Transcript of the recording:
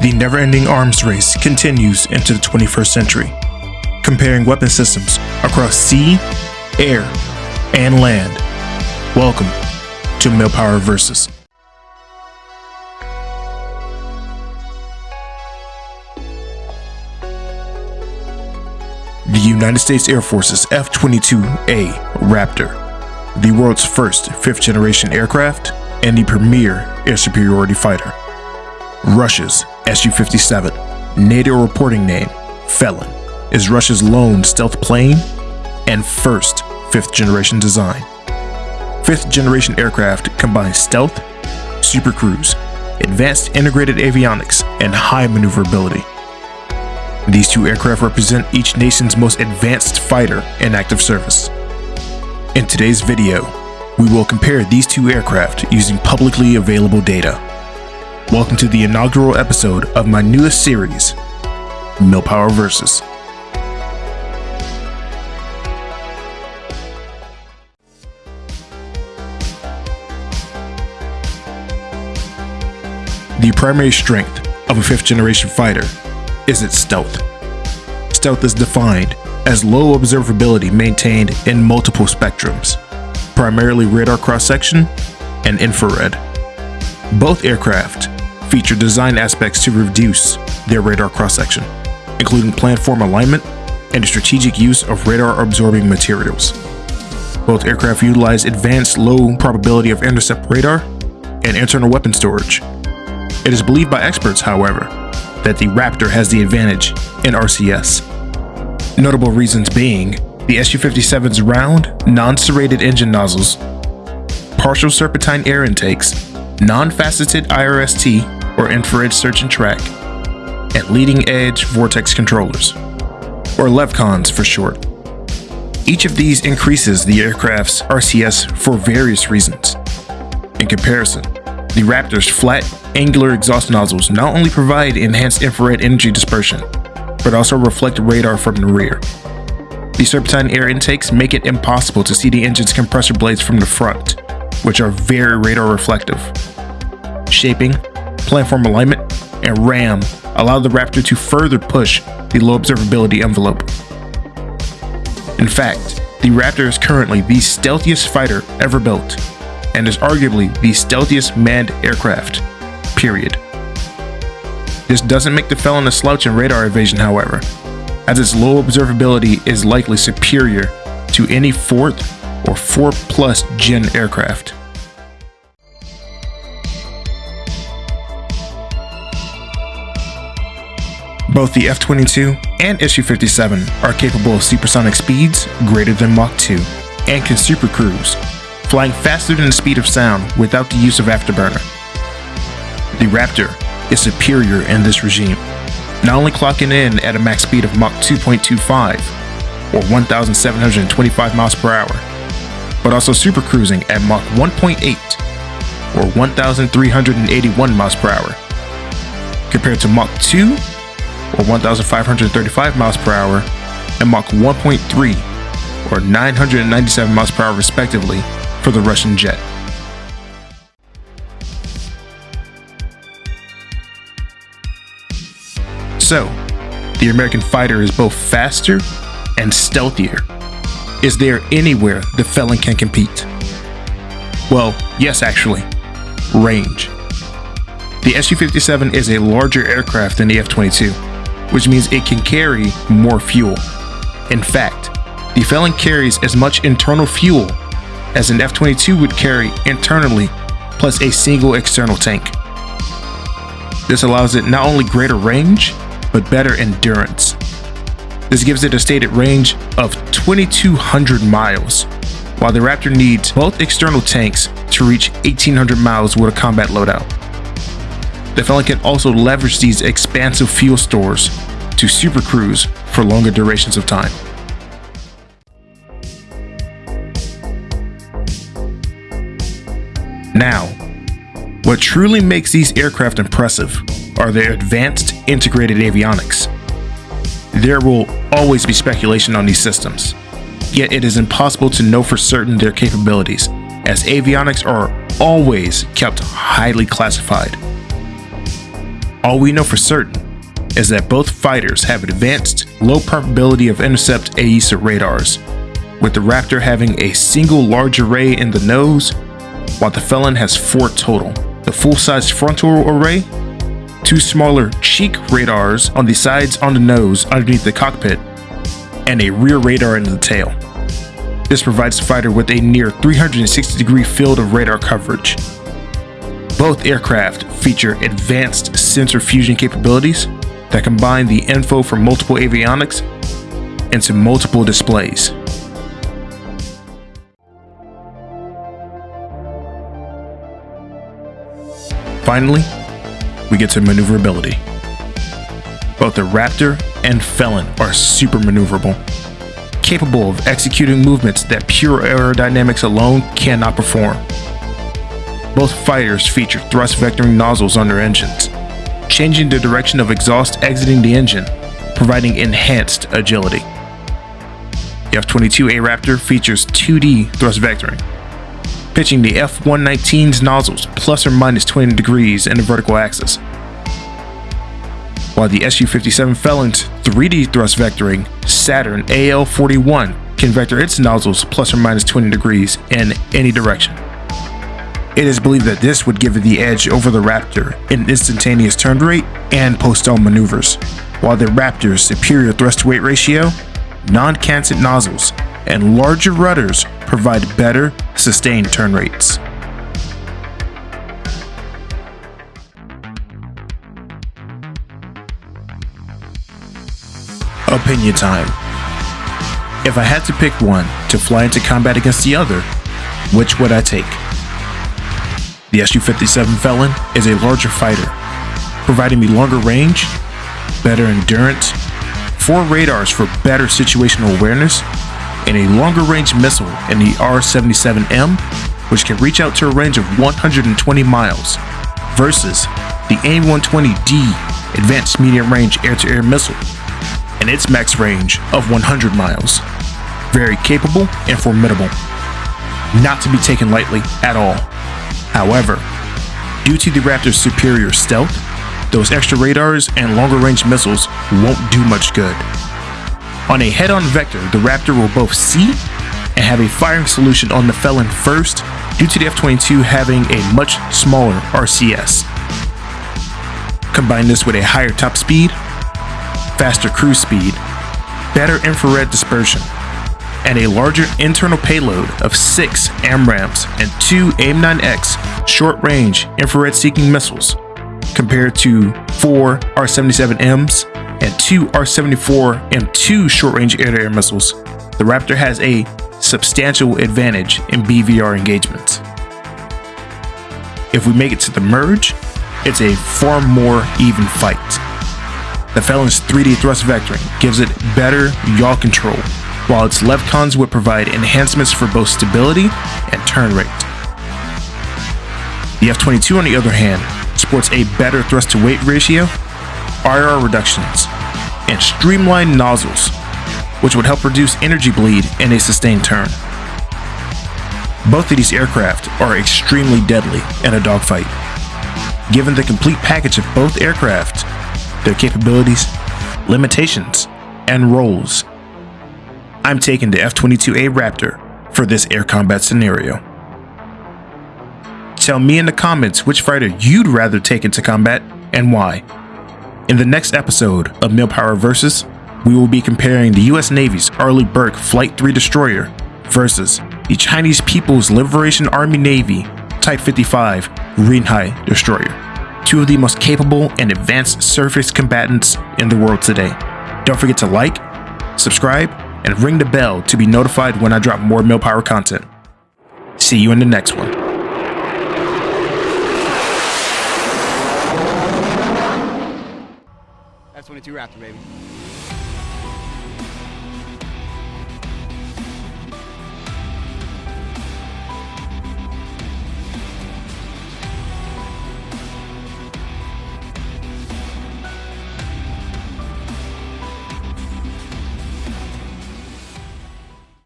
The never ending arms race continues into the 21st century, comparing weapon systems across sea, air, and land. Welcome to Millpower Versus. The United States Air Force's F 22A Raptor, the world's first fifth generation aircraft and the premier air superiority fighter. Russia's Su 57, NATO reporting name Felon, is Russia's lone stealth plane and first fifth generation design. Fifth generation aircraft combine stealth, supercruise, advanced integrated avionics, and high maneuverability. These two aircraft represent each nation's most advanced fighter in active service. In today's video, we will compare these two aircraft using publicly available data. Welcome to the inaugural episode of my newest series, Millpower Versus. The primary strength of a fifth generation fighter is its stealth. Stealth is defined as low observability maintained in multiple spectrums, primarily radar cross section and infrared. Both aircraft feature design aspects to reduce their radar cross section, including planform alignment and the strategic use of radar absorbing materials. Both aircraft utilize advanced low probability of intercept radar and internal weapon storage. It is believed by experts, however, that the Raptor has the advantage in RCS. Notable reasons being the Su-57's round, non-serrated engine nozzles, partial serpentine air intakes, non-faceted IRST or infrared search and track, and leading-edge vortex controllers, or LEVCONs for short. Each of these increases the aircraft's RCS for various reasons. In comparison, the Raptor's flat, angular exhaust nozzles not only provide enhanced infrared energy dispersion, but also reflect radar from the rear. The serpentine air intakes make it impossible to see the engine's compressor blades from the front, which are very radar reflective. Shaping, planform alignment, and RAM allow the Raptor to further push the low observability envelope. In fact, the Raptor is currently the stealthiest fighter ever built, and is arguably the stealthiest manned aircraft, period. This doesn't make the Felon a slouch in radar evasion, however, as its low observability is likely superior to any 4th or 4 plus gen aircraft. Both the F-22 and Su-57 are capable of supersonic speeds greater than Mach 2 and can supercruise, flying faster than the speed of sound without the use of afterburner. The Raptor is superior in this regime, not only clocking in at a max speed of Mach 2.25 or 1,725 miles per hour, but also supercruising at Mach 1.8 or 1,381 miles per hour, compared to Mach 2 or 1,535 miles per hour and Mach 1.3 or 997 miles per hour respectively for the Russian jet. So, the American fighter is both faster and stealthier. Is there anywhere the Felon can compete? Well, yes actually. Range. The Su-57 is a larger aircraft than the F-22, which means it can carry more fuel. In fact, the Felon carries as much internal fuel as an F-22 would carry internally, plus a single external tank. This allows it not only greater range, but better endurance. This gives it a stated range of 2,200 miles, while the Raptor needs both external tanks to reach 1,800 miles with a combat loadout. The Felon can also leverage these expansive fuel stores to supercruise for longer durations of time. Now, what truly makes these aircraft impressive are their advanced integrated avionics. There will always be speculation on these systems, yet it is impossible to know for certain their capabilities, as avionics are always kept highly classified. All we know for certain is that both fighters have advanced, low probability of intercept AESA radars, with the Raptor having a single large array in the nose, while the Felon has four total. The full-size frontal array, two smaller cheek radars on the sides on the nose underneath the cockpit, and a rear radar in the tail. This provides the fighter with a near 360 degree field of radar coverage. Both aircraft feature advanced sensor fusion capabilities that combine the info from multiple avionics into multiple displays. Finally, we get to maneuverability. Both the Raptor and Felon are super maneuverable, capable of executing movements that pure aerodynamics alone cannot perform. Both fighters feature thrust vectoring nozzles on their engines, changing the direction of exhaust exiting the engine, providing enhanced agility. The F-22A Raptor features 2D thrust vectoring, pitching the F-119's nozzles plus or minus 20 degrees in the vertical axis, while the Su-57 Felon's 3D thrust vectoring Saturn AL-41 can vector its nozzles plus or minus 20 degrees in any direction. It is believed that this would give it the edge over the Raptor in instantaneous turn rate and post-stall maneuvers, while the Raptor's superior thrust-to-weight ratio, non-canted nozzles, and larger rudders provide better sustained turn rates. Opinion time. If I had to pick one to fly into combat against the other, which would I take? The Su-57 Felon is a larger fighter, providing me longer range, better endurance, four radars for better situational awareness, and a longer range missile in the R-77M, which can reach out to a range of 120 miles, versus the AIM-120D Advanced Medium Range Air-to-Air Missile, and its max range of 100 miles. Very capable and formidable. Not to be taken lightly at all. However, due to the Raptor's superior stealth, those extra radars and longer range missiles won't do much good. On a head-on vector, the Raptor will both see and have a firing solution on the Felon first due to the F-22 having a much smaller RCS. Combine this with a higher top speed, faster cruise speed, better infrared dispersion, and a larger internal payload of 6 AMRAAMs and 2 AIM-9X short-range infrared-seeking missiles, compared to 4 R-77Ms and 2 R-74M2 short-range air-to-air missiles, the Raptor has a substantial advantage in BVR engagements. If we make it to the merge, it's a far more even fight. The Felon's 3D thrust vectoring gives it better yaw control while its levcons would provide enhancements for both stability and turn rate. The F-22 on the other hand sports a better thrust to weight ratio, IR reductions, and streamlined nozzles, which would help reduce energy bleed in a sustained turn. Both of these aircraft are extremely deadly in a dogfight. Given the complete package of both aircraft, their capabilities, limitations, and roles, I'm taking the F-22A Raptor for this air combat scenario. Tell me in the comments which fighter you'd rather take into combat and why. In the next episode of Millpower Versus, we will be comparing the US Navy's Arleigh Burke Flight 3 destroyer versus the Chinese People's Liberation Army Navy Type 55 Renhai destroyer. Two of the most capable and advanced surface combatants in the world today. Don't forget to like, subscribe, and ring the bell to be notified when I drop more Millpower content. See you in the next one. F-22 Raptor, baby.